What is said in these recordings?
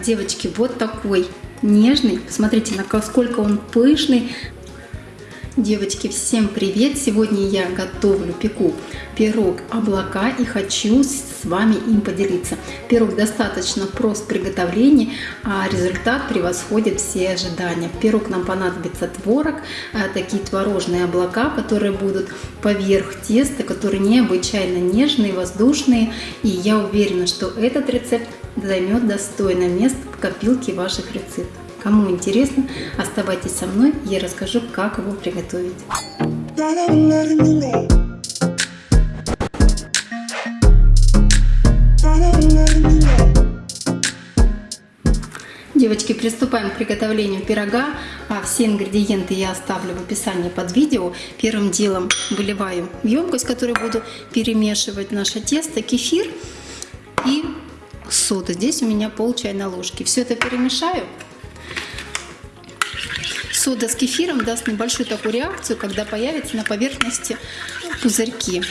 девочки, вот такой нежный. Посмотрите, насколько он пышный. Девочки, всем привет! Сегодня я готовлю, пеку пирог облака и хочу с вами им поделиться. Пирог достаточно прост в приготовлении, а результат превосходит все ожидания. Пирог нам понадобится творог, а, такие творожные облака, которые будут поверх теста, которые необычайно нежные, воздушные. И я уверена, что этот рецепт займет достойное место в копилке ваших рецептов. Кому интересно, оставайтесь со мной, я расскажу, как его приготовить. Девочки, приступаем к приготовлению пирога. А все ингредиенты я оставлю в описании под видео. Первым делом выливаю в емкость, которую буду перемешивать наше тесто, кефир и сода. Здесь у меня пол чайной ложки. Все это перемешаю. Сода с кефиром даст небольшую такую реакцию, когда появятся на поверхности пузырьки.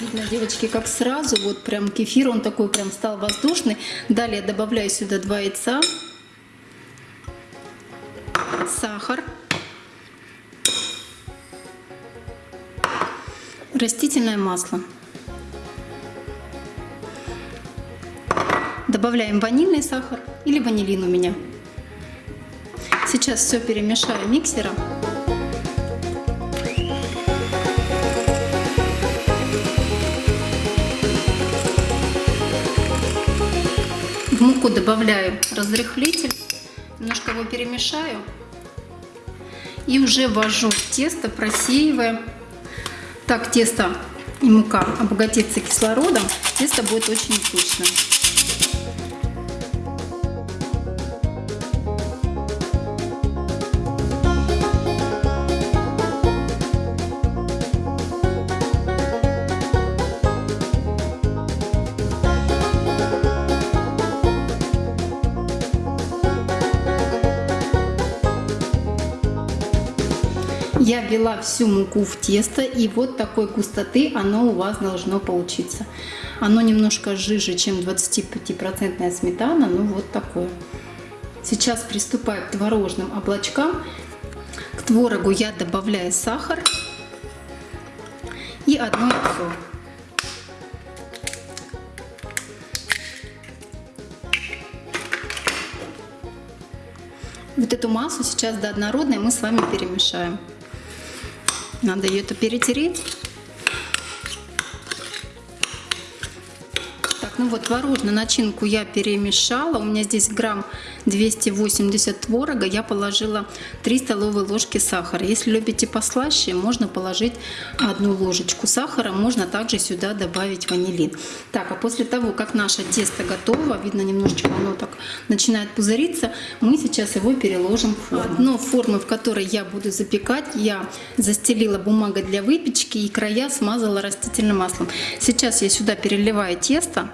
Видно, девочки, как сразу, вот прям кефир, он такой прям стал воздушный. Далее добавляю сюда 2 яйца, сахар, растительное масло. Добавляем ванильный сахар или ванилин у меня. Сейчас все перемешаю миксером. В муку добавляю разрыхлитель, немножко его перемешаю и уже ввожу тесто, просеивая. Так тесто и мука обогатится кислородом, тесто будет очень вкусным. Я ввела всю муку в тесто, и вот такой густоты оно у вас должно получиться. Оно немножко жиже, чем 25% сметана, но вот такое. Сейчас приступаю к творожным облачкам. К творогу я добавляю сахар и одно яйцо. Вот эту массу сейчас до однородной мы с вами перемешаем. Надо ее это перетереть. Ну вот творожную начинку я перемешала. У меня здесь грамм 280 творога. Я положила 3 столовые ложки сахара. Если любите послаще, можно положить одну ложечку сахара. Можно также сюда добавить ванилин. Так, а после того, как наше тесто готово, видно немножечко оно так начинает пузыриться, мы сейчас его переложим в форму. Дно формы, в которой я буду запекать, я застелила бумагой для выпечки и края смазала растительным маслом. Сейчас я сюда переливаю тесто.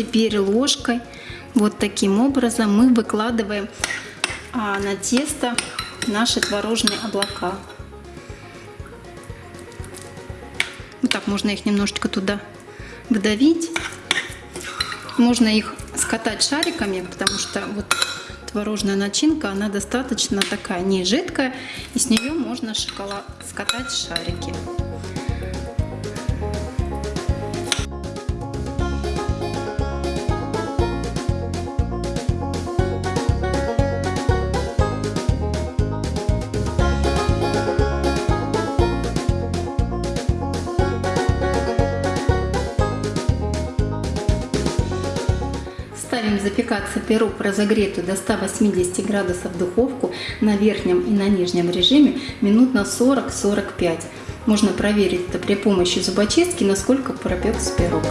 Теперь ложкой вот таким образом мы выкладываем а, на тесто наши творожные облака. Вот так можно их немножечко туда вдавить. Можно их скатать шариками, потому что вот творожная начинка, она достаточно такая не жидкая, и с нее можно шоколад скатать шарики. Запекаться пирог разогретую до 180 градусов духовку на верхнем и на нижнем режиме минут на 40-45. Можно проверить это при помощи зубочистки, насколько пропекся пирог.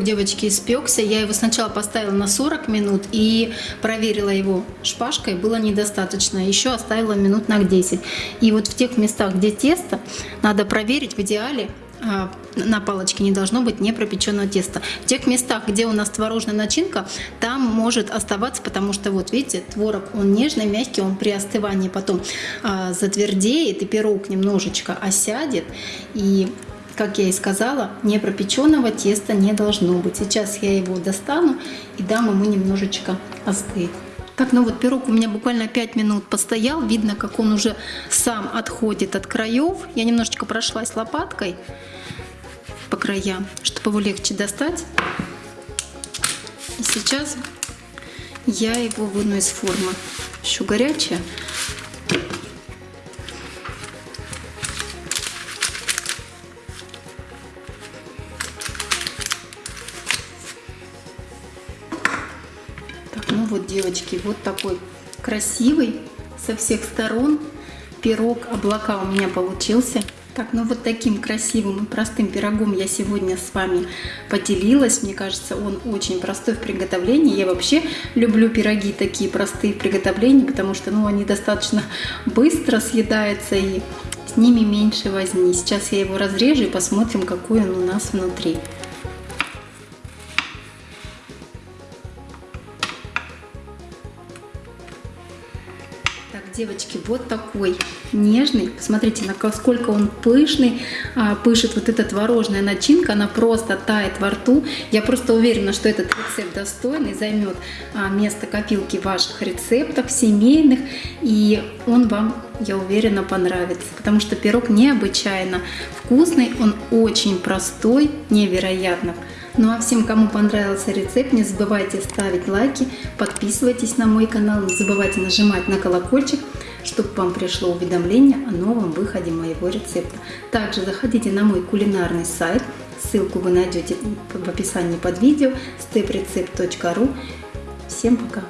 Пирог, девочки, испекся. Я его сначала поставила на 40 минут и проверила его шпажкой. Было недостаточно. Еще оставила минут на 10. И вот в тех местах, где тесто, надо проверить в идеале а, на палочке не должно быть не пропеченного теста. В тех местах, где у нас творожная начинка, там может оставаться, потому что вот видите, творог, он нежный, мягкий, он при остывании потом а, затвердеет, и пирог немножечко осядет. И как я и сказала, не пропеченного теста не должно быть. Сейчас я его достану и дам ему немножечко остыть. Так, ну вот пирог у меня буквально 5 минут постоял. Видно, как он уже сам отходит от краев. Я немножечко прошлась лопаткой по краям, чтобы его легче достать. И сейчас я его выну из формы. Еще горячая. Девочки, вот такой красивый со всех сторон пирог облака у меня получился. Так, ну вот таким красивым и простым пирогом я сегодня с вами поделилась. Мне кажется, он очень простой в приготовлении. Я вообще люблю пироги такие простые в приготовлении, потому что ну, они достаточно быстро съедаются и с ними меньше возни. Сейчас я его разрежу и посмотрим, какой он у нас внутри. Девочки, вот такой нежный. Посмотрите, насколько он пышный, а, пышет вот эта творожная начинка, она просто тает во рту. Я просто уверена, что этот рецепт достойный, займет а, место копилки ваших рецептов семейных, и он вам, я уверена, понравится, потому что пирог необычайно вкусный, он очень простой, невероятно ну а всем, кому понравился рецепт, не забывайте ставить лайки, подписывайтесь на мой канал, не забывайте нажимать на колокольчик, чтобы вам пришло уведомление о новом выходе моего рецепта. Также заходите на мой кулинарный сайт, ссылку вы найдете в описании под видео, steprecept.ru. Всем пока!